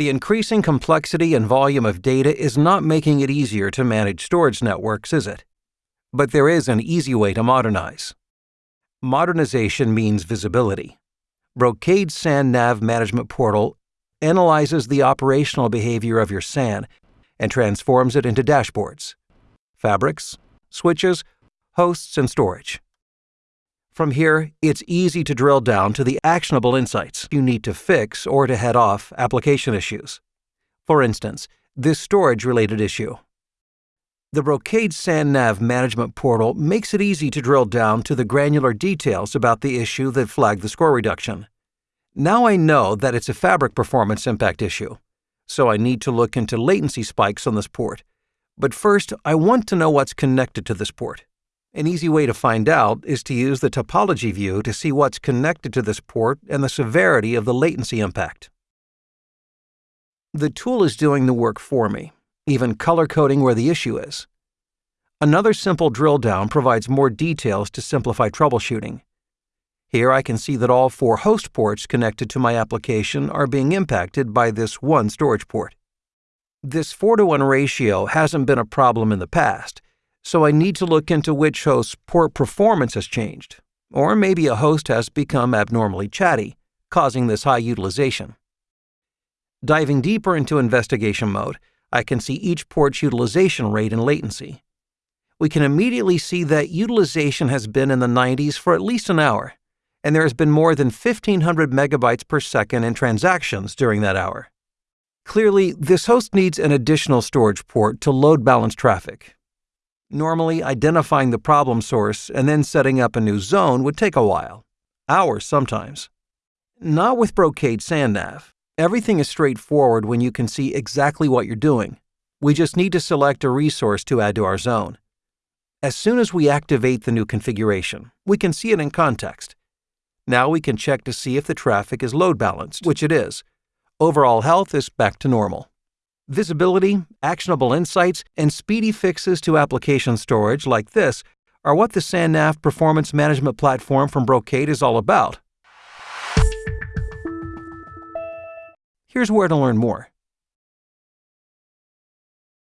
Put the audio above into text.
The increasing complexity and volume of data is not making it easier to manage storage networks, is it? But there is an easy way to modernize. Modernization means visibility. Brocade SAN Nav Management Portal analyzes the operational behavior of your SAN and transforms it into dashboards, fabrics, switches, hosts, and storage. From here, it's easy to drill down to the actionable insights you need to fix or to head off application issues. For instance, this storage related issue. The Brocade SAN Nav Management Portal makes it easy to drill down to the granular details about the issue that flagged the score reduction. Now I know that it's a fabric performance impact issue, so I need to look into latency spikes on this port. But first, I want to know what's connected to this port. An easy way to find out is to use the topology view to see what's connected to this port and the severity of the latency impact. The tool is doing the work for me, even color coding where the issue is. Another simple drill down provides more details to simplify troubleshooting. Here I can see that all four host ports connected to my application are being impacted by this one storage port. This 4 to 1 ratio hasn't been a problem in the past, so I need to look into which host's port performance has changed, or maybe a host has become abnormally chatty, causing this high utilization. Diving deeper into investigation mode, I can see each port's utilization rate and latency. We can immediately see that utilization has been in the 90s for at least an hour, and there has been more than 1500 megabytes per second in transactions during that hour. Clearly, this host needs an additional storage port to load balance traffic, Normally, identifying the problem source and then setting up a new zone would take a while, hours sometimes. Not with Brocade SANNav. Everything is straightforward when you can see exactly what you're doing. We just need to select a resource to add to our zone. As soon as we activate the new configuration, we can see it in context. Now we can check to see if the traffic is load balanced, which it is. Overall health is back to normal. Visibility, actionable insights, and speedy fixes to application storage like this are what the SANNav performance management platform from Brocade is all about. Here's where to learn more.